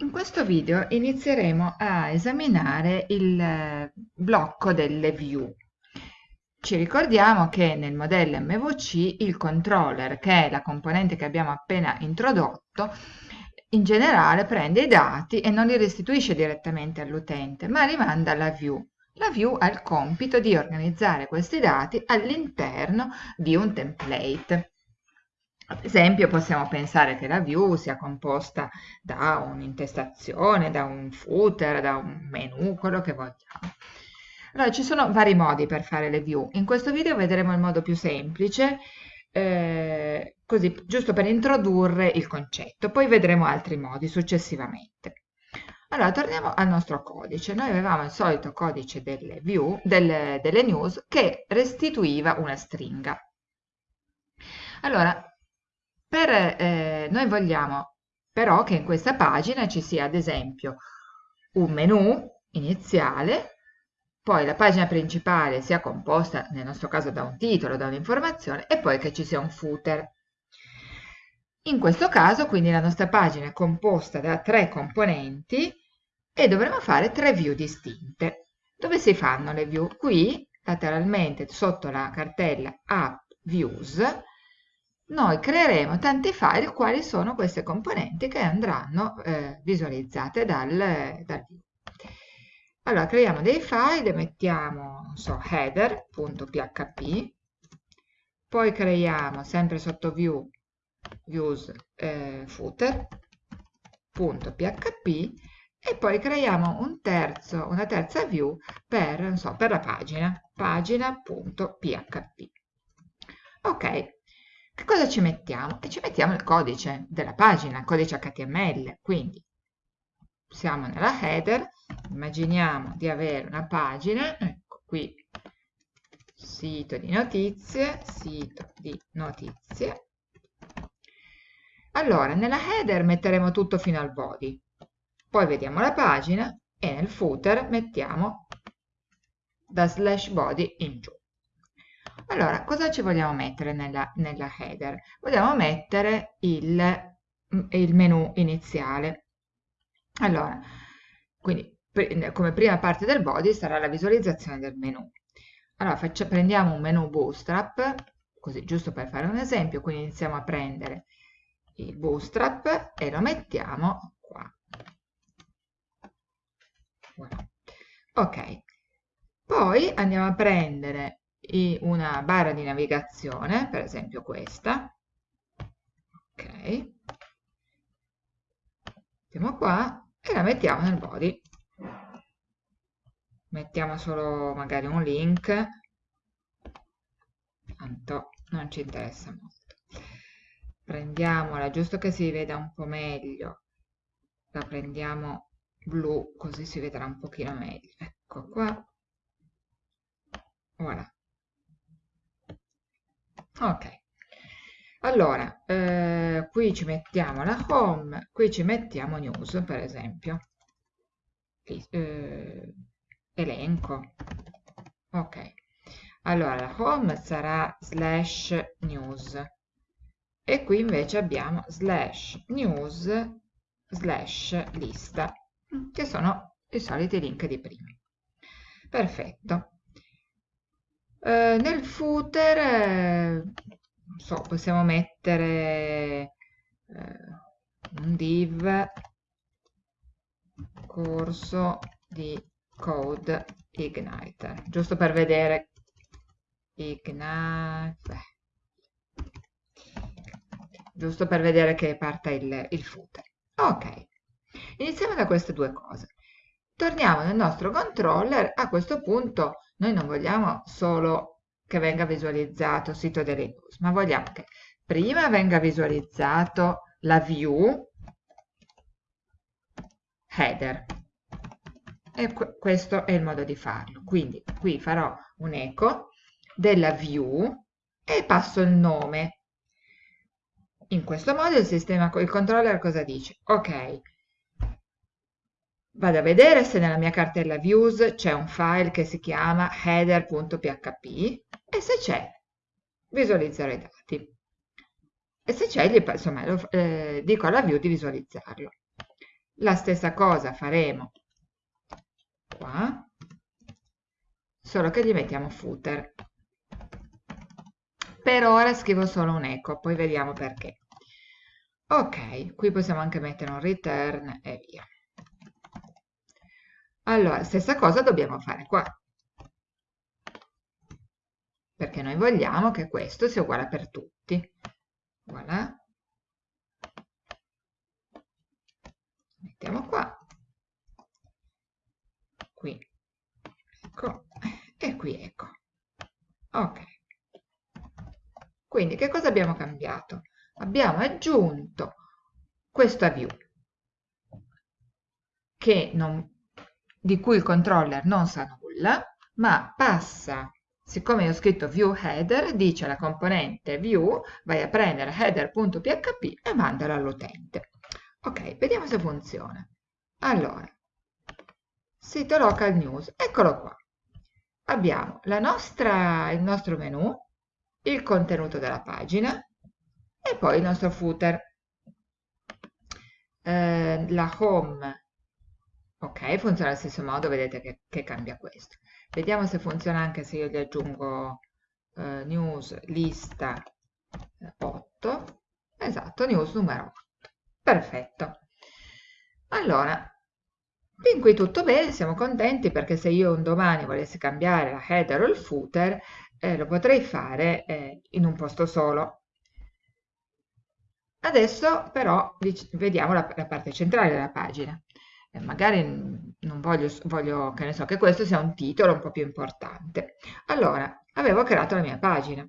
In questo video inizieremo a esaminare il eh, blocco delle view. Ci ricordiamo che nel modello MVC il controller, che è la componente che abbiamo appena introdotto, in generale prende i dati e non li restituisce direttamente all'utente, ma li manda alla view. La view ha il compito di organizzare questi dati all'interno di un template. Ad esempio possiamo pensare che la view sia composta da un'intestazione, da un footer, da un menu, quello che vogliamo. Allora, ci sono vari modi per fare le view. In questo video vedremo il modo più semplice, eh, così giusto per introdurre il concetto, poi vedremo altri modi successivamente. Allora, torniamo al nostro codice. Noi avevamo il solito codice delle view, delle, delle news, che restituiva una stringa. Allora, per, eh, noi vogliamo però che in questa pagina ci sia ad esempio un menu iniziale, poi la pagina principale sia composta nel nostro caso da un titolo, da un'informazione e poi che ci sia un footer. In questo caso quindi la nostra pagina è composta da tre componenti e dovremo fare tre view distinte. Dove si fanno le view? Qui lateralmente sotto la cartella app views noi creeremo tanti file quali sono queste componenti che andranno eh, visualizzate dal, dal view. Allora, creiamo dei file, mettiamo, so, header.php, poi creiamo sempre sotto view, views eh, footer.php e poi creiamo un terzo, una terza view per, so, per la pagina, pagina.php. Ok, che cosa ci mettiamo? E ci mettiamo il codice della pagina, il codice HTML. Quindi siamo nella header, immaginiamo di avere una pagina, ecco qui, sito di notizie, sito di notizie. Allora, nella header metteremo tutto fino al body, poi vediamo la pagina e nel footer mettiamo da slash body in giù. Allora, cosa ci vogliamo mettere nella, nella header? Vogliamo mettere il, il menu iniziale. Allora, quindi come prima parte del body sarà la visualizzazione del menu. Allora, faccia, prendiamo un menu bootstrap, così giusto per fare un esempio, quindi iniziamo a prendere il bootstrap e lo mettiamo qua. Ok, poi andiamo a prendere una barra di navigazione, per esempio questa. Ok. Mettiamo qua e la mettiamo nel body. Mettiamo solo magari un link, tanto non ci interessa molto. Prendiamola, giusto che si veda un po' meglio, la prendiamo blu così si vedrà un pochino meglio. Ecco qua. Voilà. Ok, allora, eh, qui ci mettiamo la home, qui ci mettiamo news, per esempio. Eh, elenco. Ok, allora la home sarà slash news e qui invece abbiamo slash news slash lista, che sono i soliti link di prima. Perfetto. Eh, nel footer eh, so, possiamo mettere eh, un div corso di code ignite giusto per vedere ignite giusto per vedere che parte il, il footer. Ok iniziamo da queste due cose. Torniamo nel nostro controller a questo punto noi non vogliamo solo che venga visualizzato il sito delle news, ma vogliamo che prima venga visualizzato la view header. E questo è il modo di farlo. Quindi qui farò un eco della view e passo il nome. In questo modo il sistema, il controller cosa dice? Ok, Vado a vedere se nella mia cartella views c'è un file che si chiama header.php e se c'è visualizzare i dati. E se c'è, insomma, lo, eh, dico alla view di visualizzarlo. La stessa cosa faremo qua, solo che gli mettiamo footer. Per ora scrivo solo un eco, poi vediamo perché. Ok, qui possiamo anche mettere un return e via. Allora, stessa cosa dobbiamo fare qua. Perché noi vogliamo che questo sia uguale per tutti. Voilà. Mettiamo qua. Qui. Ecco. E qui ecco. Ok. Quindi che cosa abbiamo cambiato? Abbiamo aggiunto questa view che non, di cui il controller non sa nulla, ma passa, siccome ho scritto view header, dice alla componente view, vai a prendere header.php e mandala all'utente. Ok, vediamo se funziona. Allora, sito local news, eccolo qua. Abbiamo nostra, il nostro menu, il contenuto della pagina e poi il nostro footer. Eh, la home Ok, funziona allo stesso modo, vedete che, che, cambia questo. Vediamo se funziona anche se io gli aggiungo eh, news lista 8. Esatto, news numero 8. Perfetto. Allora, fin qui tutto bene, siamo contenti perché se io un domani volessi cambiare la header o il footer, eh, lo potrei fare eh, in un posto solo. Adesso però vediamo la, la parte centrale della pagina magari non voglio, voglio che ne so, che questo sia un titolo un po' più importante. Allora, avevo creato la mia pagina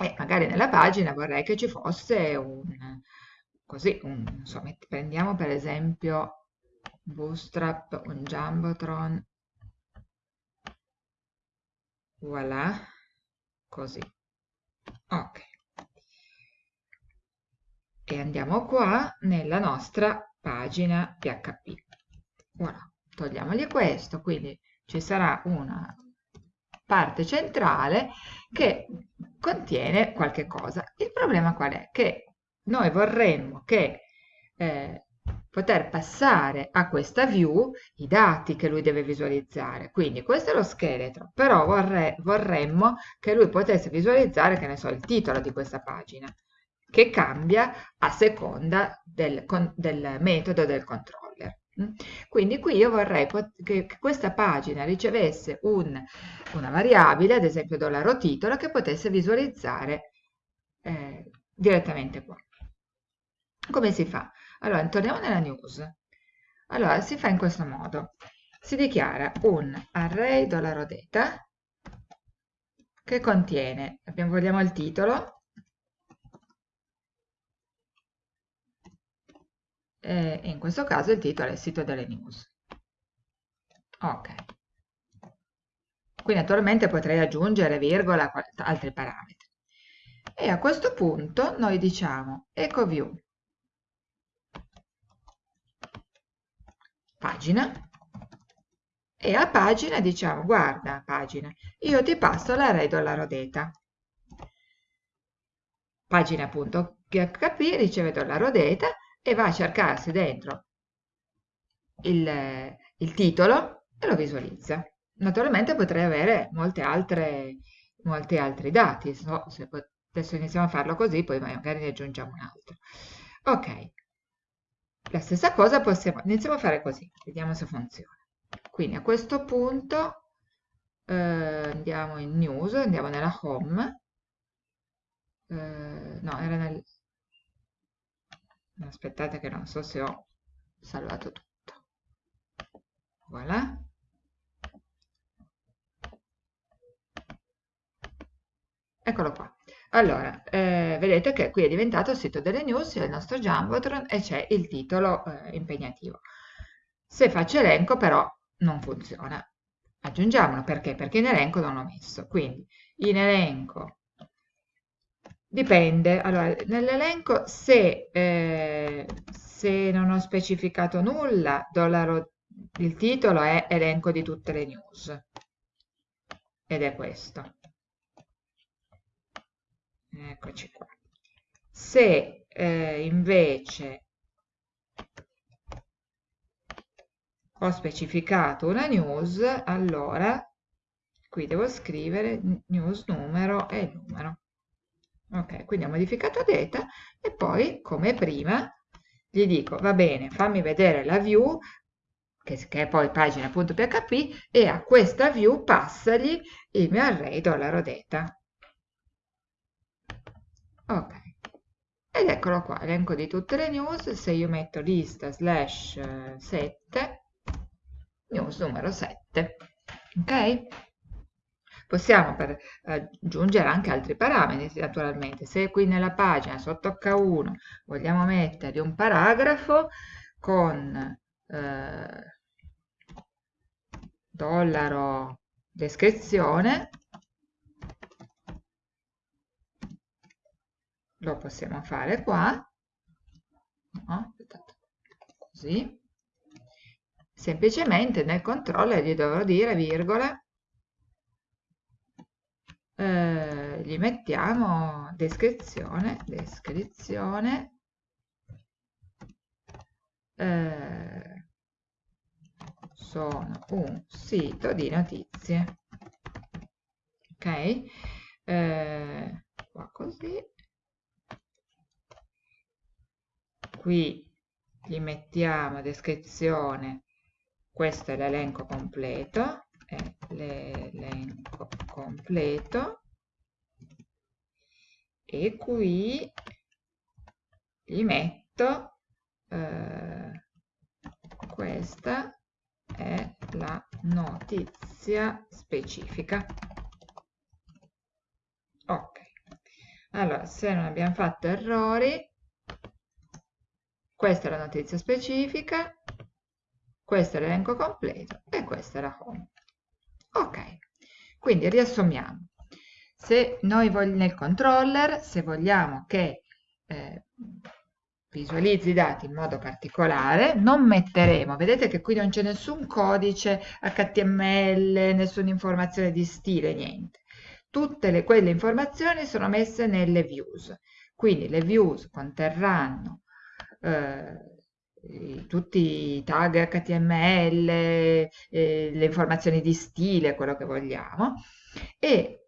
e magari nella pagina vorrei che ci fosse un, così, un, insomma, prendiamo per esempio Bootstrap, un Jumbotron, voilà, così, ok. E andiamo qua nella nostra pagina PHP. Voilà, togliamogli questo, quindi ci sarà una parte centrale che contiene qualche cosa. Il problema qual è? Che noi vorremmo che eh, poter passare a questa view i dati che lui deve visualizzare. Quindi questo è lo scheletro, però vorre vorremmo che lui potesse visualizzare, che ne so, il titolo di questa pagina che cambia a seconda del, del metodo del controller. Mm? Quindi qui io vorrei che questa pagina ricevesse un, una variabile, ad esempio dollaro titolo, che potesse visualizzare eh, direttamente qua. Come si fa? Allora, torniamo nella news. Allora, si fa in questo modo. Si dichiara un array dollaro data che contiene, abbiamo, vogliamo il titolo, eh, in questo caso il titolo è sito delle news. Ok. Qui naturalmente potrei aggiungere virgola, altri parametri. E a questo punto noi diciamo ecoview pagina e a pagina diciamo guarda pagina io ti passo l'array dollaro data pagina.php riceve dollaro data e va a cercarsi dentro il, il titolo e lo visualizza. Naturalmente potrei avere molte altre, molti altri dati, so, se adesso iniziamo a farlo così, poi magari ne aggiungiamo un altro. Ok, la stessa cosa possiamo, iniziamo a fare così, vediamo se funziona. Quindi a questo punto eh, andiamo in news, andiamo nella home, eh, no, era nel, aspettate che non so se ho salvato tutto. Voilà. Eccolo qua. Allora eh, vedete che qui è diventato il sito delle news il nostro Jumbotron e c'è il titolo eh, impegnativo. Se faccio elenco però non funziona. Aggiungiamolo perché? perché in elenco non l'ho messo. Quindi in elenco Dipende, allora nell'elenco se, eh, se non ho specificato nulla, dollaro, il titolo è elenco di tutte le news ed è questo. Eccoci qua. Se eh, invece ho specificato una news, allora qui devo scrivere news numero e numero. Ok, quindi ho modificato data e poi, come prima, gli dico, va bene, fammi vedere la view, che, che è poi pagina.php, e a questa view passagli il mio array dollaro data. Ok, ed eccolo qua, elenco di tutte le news, se io metto lista slash 7, news numero 7, ok? Possiamo per, eh, aggiungere anche altri parametri naturalmente. Se qui nella pagina sotto H1 vogliamo mettere un paragrafo con eh, dollaro descrizione, lo possiamo fare qua, no? così, semplicemente nel controller gli dovrò dire virgola eh, gli mettiamo descrizione, descrizione eh, sono un sito di notizie ok? Eh, qua così. Qui gli mettiamo descrizione questo è l'elenco completo l'elenco completo e qui gli metto eh, questa è la notizia specifica. Ok. Allora se non abbiamo fatto errori questa è la notizia specifica questo è l'elenco completo e questa è la home. Ok, quindi riassumiamo. Se noi nel controller, se vogliamo che eh, visualizzi i dati in modo particolare, non metteremo, vedete che qui non c'è nessun codice HTML, nessuna informazione di stile, niente. Tutte le, quelle informazioni sono messe nelle views, quindi le views conterranno eh, tutti i tag HTML, eh, le informazioni di stile, quello che vogliamo, e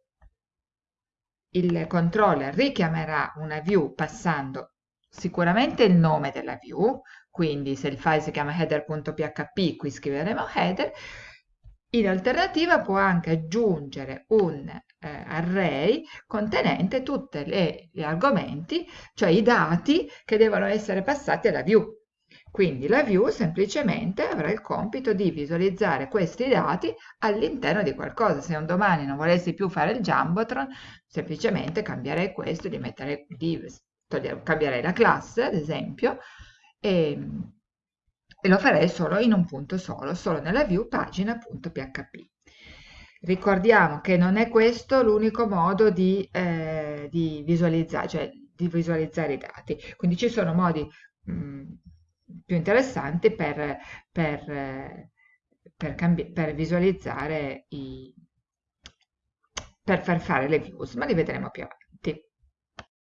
il controller richiamerà una view passando sicuramente il nome della view, quindi se il file si chiama header.php, qui scriveremo header, in alternativa può anche aggiungere un eh, array contenente tutti gli argomenti, cioè i dati che devono essere passati alla view. Quindi la view semplicemente avrà il compito di visualizzare questi dati all'interno di qualcosa. Se un domani non volessi più fare il Jumbotron, semplicemente cambierei questo, di mettere, di togliere, cambierei la classe, ad esempio, e, e lo farei solo in un punto solo, solo nella view pagina.php. Ricordiamo che non è questo l'unico modo di, eh, di, visualizzare, cioè di visualizzare i dati, quindi ci sono modi mh, mm, più interessanti per, per, per, per visualizzare i, per far fare le views, ma li vedremo più avanti.